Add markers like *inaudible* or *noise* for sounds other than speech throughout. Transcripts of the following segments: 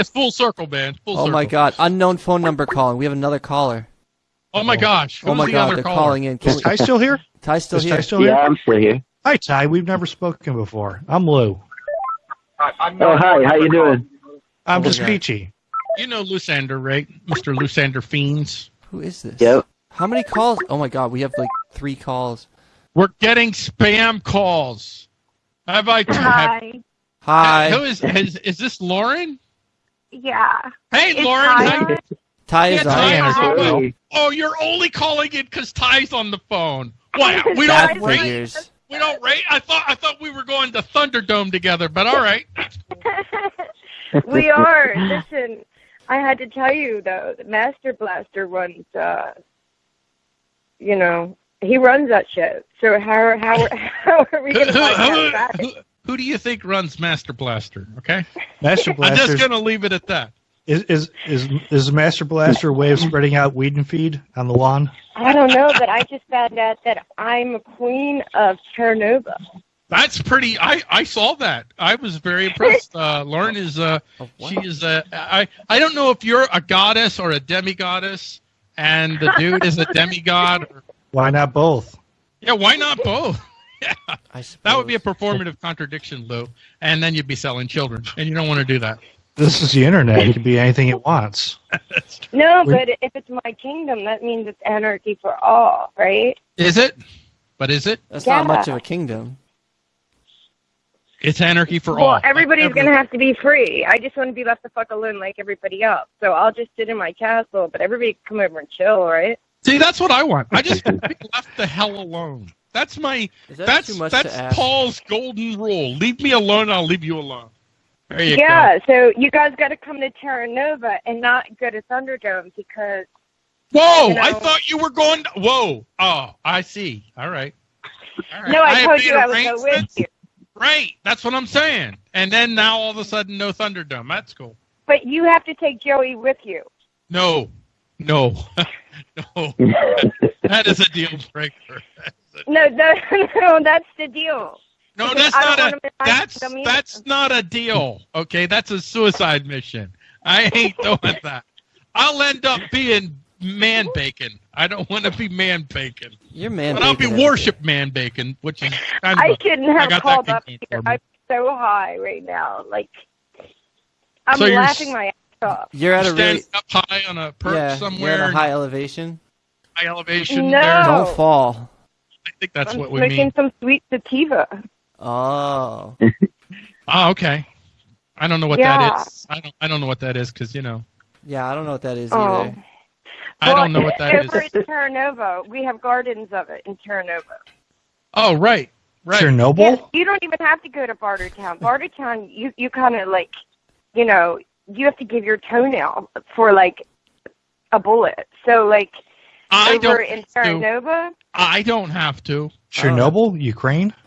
it's full circle, man. Full Oh circle. my God! Unknown phone number calling. We have another caller. Oh my gosh. Oh my the God! other They're caller? calling in. Can Is we- Ty still here? Ty's still Is here. Ty still here? Yeah, I'm still here. Hi, Ty. We've never spoken before. I'm Lou. Oh, hi. How you doing? I'm oh, just Okay. Peachy. You know Lusander, right? Mr. Lusander Fiends. Who is this? Yep. How many calls? Oh my God! We have like three calls. We're getting spam calls. Have I? Have, Hi. Hi. Who is, is is this Lauren? Yeah. Hey, It's Lauren. Ty how- on? Ty Yeah, is Ty on. is on. Hey. Oh, you're only calling it because Ty's on the phone. Wow, *laughs* we That don't rate. We don't rate. I thought I thought we were going to Thunderdome together, but all right. *laughs* *laughs* we are. Listen, I had to tell you though, the Master Blaster runs. uh You know, he runs that shit. So how how how are we gonna who, find out about it? Who, who do you think runs Master Blaster? Okay, Master Blaster. *laughs* I'm just gonna leave it at that. is, is is is Master Blaster a way of spreading out weed and feed on the lawn? I don't know, but I just found out that I'm a queen of Chernobyl. That's pretty. I I saw that. I was very impressed. *laughs* Uh, Lauren is uh Of what? she is uh I I don't know if you're a goddess or a demigoddess, and the dude is a demigod. Or, Why not both? yeah, why not both? I That would be a performative contradiction, Lou, and then you'd be selling children, and you don't want to do that. This is the internet. It can be anything it wants. *laughs* No, but if it's my kingdom, that means it's anarchy for all, right? Is it? But is it? That's Yeah. not much of a kingdom. It's anarchy for all. Well, everybody's Every- gonna have to be free. I just want to be left the fuck alone like everybody else. So I'll just sit in my castle, but everybody can come over and chill, right? See, that's what I want. I just want to be left the hell alone. That's my. That that's much that's? Paul's golden rule. Leave me alone. I'll leave you alone. There you Yeah. So you guys got to come to Terra Nova and not go to Thunderdome because. Whoa! you know- I thought you were going. To, whoa! Oh, I see. All right. All right. no, I, have told you I would go with arrangements. you. Right. That's what I'm saying. And then now all of a sudden, no Thunderdome. That's cool. But you have to take Joey with you. No. No. *laughs* no. *laughs* that is a deal breaker. *laughs* No, no, *laughs* no, that's the deal. No, Because that's don't a wanna miss my that's that's not a deal. Okay, that's a suicide mission. I ain't *laughs* doing that. I'll end up being man bacon. I don't want to be man bacon, You're man. but I'll be bacon everything. worship man bacon, which is kind I of a, shouldn't I have got called up here. I'm so high right now. Like, I'm So laughing my ass off. You're at a standing really up high on a perch yeah. You're at a high elevation. high elevation. No. There. Don't fall. I think that's I'm what we smoking mean. some sweet sativa. Oh. Oh, *laughs* okay. I don't know what Yeah. that is. I don't. I don't know what that is because you know Yeah, I don't know what that is Oh. either. I don't know what that over is. in Terra Nova, we have gardens of it in Terra Nova. Oh, right, right. Chernobyl? Yeah, you don't even have to go to Bartertown. Bartertown, you you kind of like, you know, you have to give your toenail for like a bullet. So like I over don't. in have to. I don't have to. Chernobyl, Ukraine? *laughs*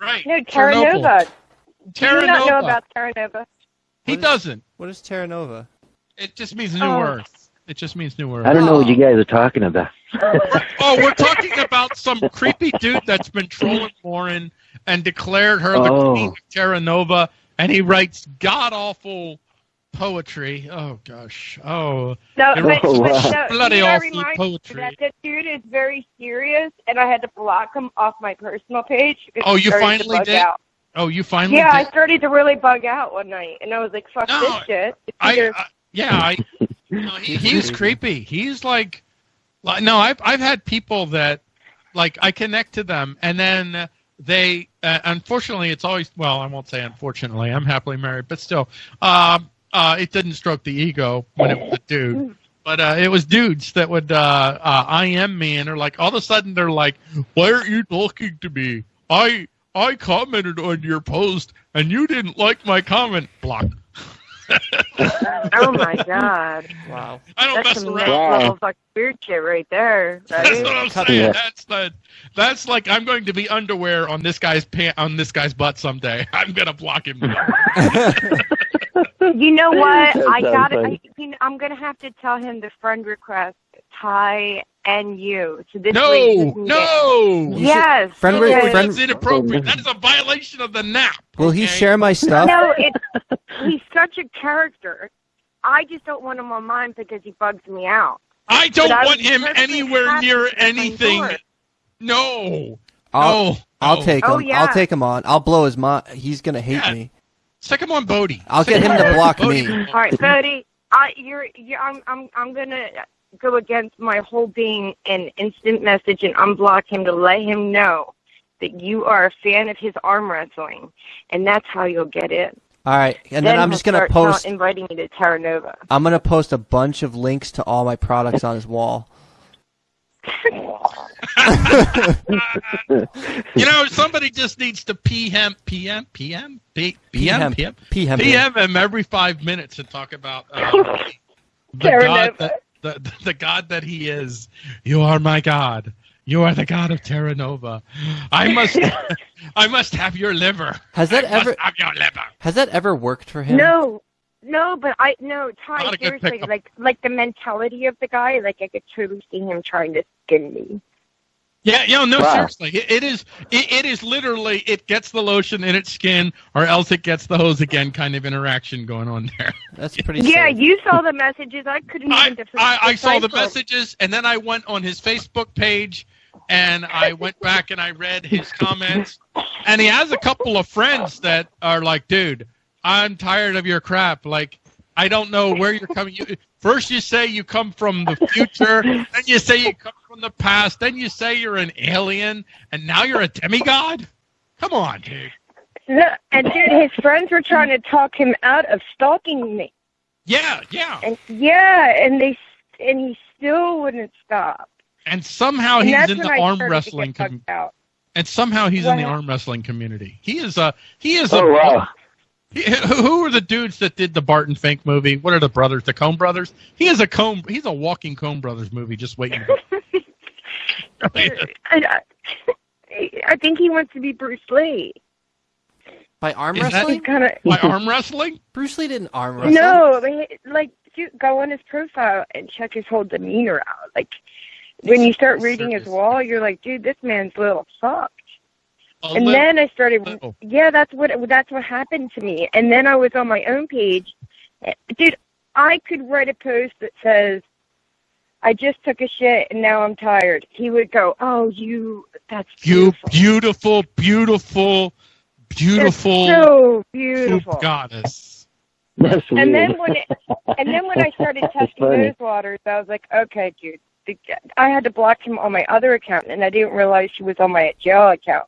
Right. no Terra Chernobyl. Nova. Terra Do you not know about Terra Nova? He What is- doesn't. What is Terra Nova? It just means New Oh. Earth. It just means New Earth. I don't know what you oh. guys are talking about. *laughs* Oh, we're talking about some creepy dude that's been trolling Lauren and declared her the Oh. queen of Terra Nova, and he writes god awful poetry. Oh gosh. Oh, No, You're but, but Oh, wow. no, Bloody you know, awful poetry. You that the dude is very serious, and I had to block him off my personal page. Oh, you finally did? Out. oh, you finally. Yeah, I started to really bug out one night, and I was like, "Fuck No, this shit." It's I, I yeah, I. No, he, he's *laughs* creepy. He's like, like, no, I've I've had people that, like, I connect to them, and then they, uh, unfortunately, it's always well, I won't say unfortunately, I'm happily married, but still, um, uh, it didn't stroke the ego when it was a dude. But uh, it was dudes that would uh, uh, IM me, and they're like, all of a sudden, they're like, "Why aren't you talking to me? I I commented on your post, and you didn't like my comment." Block. *laughs* oh my god, Wow. I don't that's mess some around. Wow. level fucking weird shit right there. That's Right? what I'm saying. it. That's the, that's like I'm going to be underwear on this guy's pant on this guy's butt someday. *laughs* I'm gonna block him. *laughs* You know *laughs* what? I got it. I, you know, I'm gonna have to tell him the friend request Ty and you. So this No, no. You Yes. friend No, re- because- friend- that's inappropriate. That is a violation of the NAP. Will he share my stuff? No, it's *laughs* he's such a character. I just don't want him on mine because he bugs me out. I don't But I want him anywhere near anything. No. I'll, no. I'll no. take oh, him. Oh, yeah. I'll take him on. I'll blow his mind. He's gonna hate Yeah. me. Stick him on Bodie. I'll Stick get him to block Bodie. me. All right, Bodie. I you're, you're I'm I'm I'm gonna go against my whole being and instant message and unblock him to let him know that you are a fan of his arm wrestling, and that's how you'll get in. All right, and then, I'm just gonna start post. tell- inviting me to Terra Nova. I'm gonna post a bunch of links to all my products on his wall. *laughs* You know, somebody just needs to PM, PM, PM, P- PM, PM. PM, PM. PM him every five minutes and talk about uh, *laughs* the Terra God that the, the God that He is. You are my God. You are the God of Terra Nova. I must, *laughs* I must have your liver. Has that I must ever have your liver? has that ever worked for him? No, no, but I no Not Ty. a good Seriously, like like the mentality of the guy. Like I could totally see him trying to skin me. Yeah, you know, no, Wow. seriously, it, it is. It, it is literally. It gets the lotion in its skin, or else it gets the hose again. Kind of interaction going on there. *laughs* That's pretty. Yeah, safe. you saw the messages. I couldn't I, even def- I, I saw the messages, and then I went on his Facebook page, and I went back and I read his comments, and he has a couple of friends that are like, "Dude, I'm tired of your crap. Like, I don't know where you're coming. You, first, you say you come from the future, then you say you come from the past, then you say you're an alien, and now you're a demigod. Come on, dude. No, and dude, his friends were trying to talk him out of stalking me, Yeah, yeah. and yeah, and they and he still wouldn't stop. And somehow and he's in the I arm wrestling. To Com- and somehow he's in the arm wrestling community. He is a he is a Oh wow. He- Who who are the dudes that did the Barton Fink movie? What are the brothers? The Coen brothers? He is a Coen. He's a walking Coen brothers movie. Just waiting. *laughs* I, I, I think he wants to be Bruce Lee. By arm Is that- wrestling? He's kind of By arm wrestling? Bruce Lee didn't arm wrestle. no, but, like dude, go on his profile and check his whole demeanor out. Like when you start reading his wall, you're like, dude, this man's a little fucked. A and then I started, little. Oh. yeah, that's what that's what happened to me. And then I was on my own page, dude. I could write a post that says, "I just took a shit and now I'm tired." He would go, "Oh, you, that's you beautiful, beautiful, beautiful, beautiful That's so beautiful." goddess. That's weird. And then when it, and then when I started *laughs* testing those waters, I was like, okay, dude. the- I had to block him on my other account, and I didn't realize she was on my jail account.